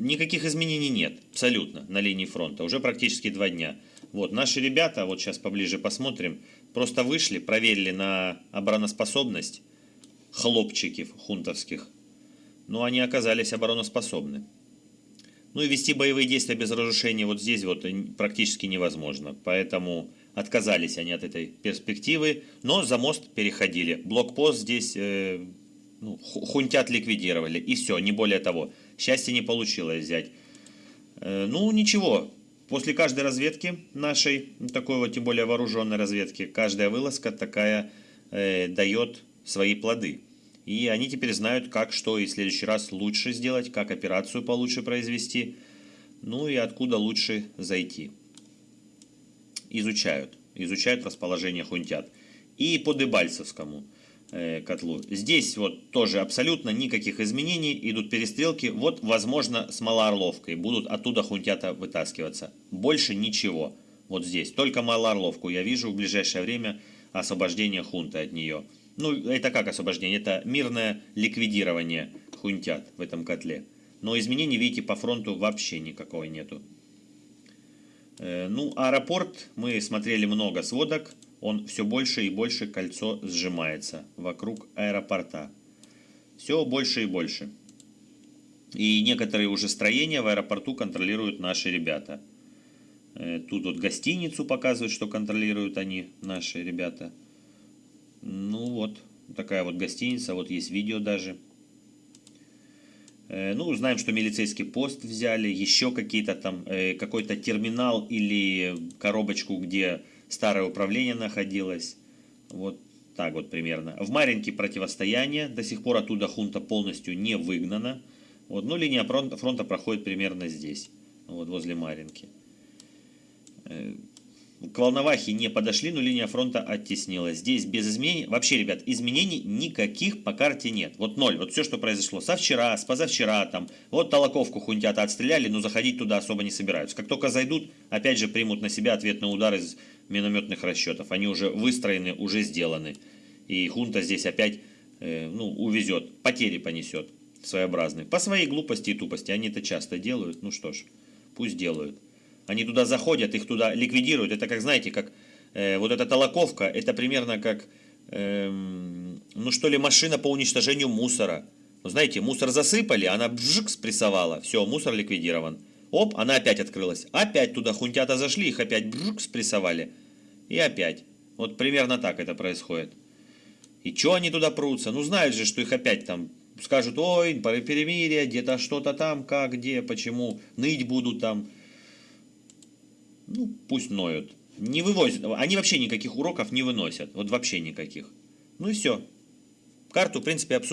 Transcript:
никаких изменений нет, абсолютно, на линии фронта. Уже практически два дня. Вот, наши ребята, вот сейчас поближе посмотрим, просто вышли, проверили на обороноспособность хлопчики хунтовских. Но они оказались обороноспособны. Ну и вести боевые действия без разрушения вот здесь вот практически невозможно. Поэтому отказались они от этой перспективы, но за мост переходили. Блокпост здесь э, ну, хунтят ликвидировали, и все, не более того. Счастья не получилось взять. Э, ну, ничего, после каждой разведки нашей, такой вот, тем более вооруженной разведки, каждая вылазка такая э, дает свои плоды. И они теперь знают, как, что и в следующий раз лучше сделать, как операцию получше произвести, ну и откуда лучше зайти. Изучают, изучают расположение хунтят. И по Дебальцевскому котлу. Здесь вот тоже абсолютно никаких изменений, идут перестрелки. Вот, возможно, с Малоорловкой будут оттуда хунтята вытаскиваться. Больше ничего. Вот здесь. Только Малоорловку я вижу в ближайшее время освобождение хунты от нее. Ну, это как освобождение? Это мирное ликвидирование хунтят в этом котле. Но изменений, видите, по фронту вообще никакого нету. Э, ну, аэропорт, мы смотрели много сводок. Он все больше и больше кольцо сжимается вокруг аэропорта. Все больше и больше. И некоторые уже строения в аэропорту контролируют наши ребята. Э, тут вот гостиницу показывают, что контролируют они, наши ребята. Ну вот, такая вот гостиница, вот есть видео даже. Э, ну, знаем, что милицейский пост взяли, еще какие-то там, э, какой-то терминал или коробочку, где старое управление находилось. Вот так вот примерно. В Маринке противостояние, до сих пор оттуда хунта полностью не выгнана. Вот, ну, линия фронта, фронта проходит примерно здесь, вот возле Маринки. Э, к Волновахе не подошли, но линия фронта оттеснилась. Здесь без изменений, вообще, ребят, изменений никаких по карте нет. Вот ноль, вот все, что произошло со вчера, с позавчера, там, вот Толоковку хунтята отстреляли, но заходить туда особо не собираются. Как только зайдут, опять же примут на себя ответный удар из минометных расчетов. Они уже выстроены, уже сделаны. И хунта здесь опять, э, ну, увезет, потери понесет своеобразные. По своей глупости и тупости, они это часто делают, ну что ж, пусть делают. Они туда заходят, их туда ликвидируют. Это как, знаете, как э, вот эта толоковка, это примерно как, э, ну что ли, машина по уничтожению мусора. Ну, знаете, мусор засыпали, она бжик спрессовала, все, мусор ликвидирован. Оп, она опять открылась. Опять туда хунтята зашли, их опять бжик спрессовали. И опять. Вот примерно так это происходит. И что они туда прутся? Ну, знают же, что их опять там скажут, ой, перемирие, где-то что-то там, как, где, почему, ныть будут там ну, пусть ноют. Не вывозят. Они вообще никаких уроков не выносят. Вот вообще никаких. Ну и все. Карту, в принципе, обсуждают.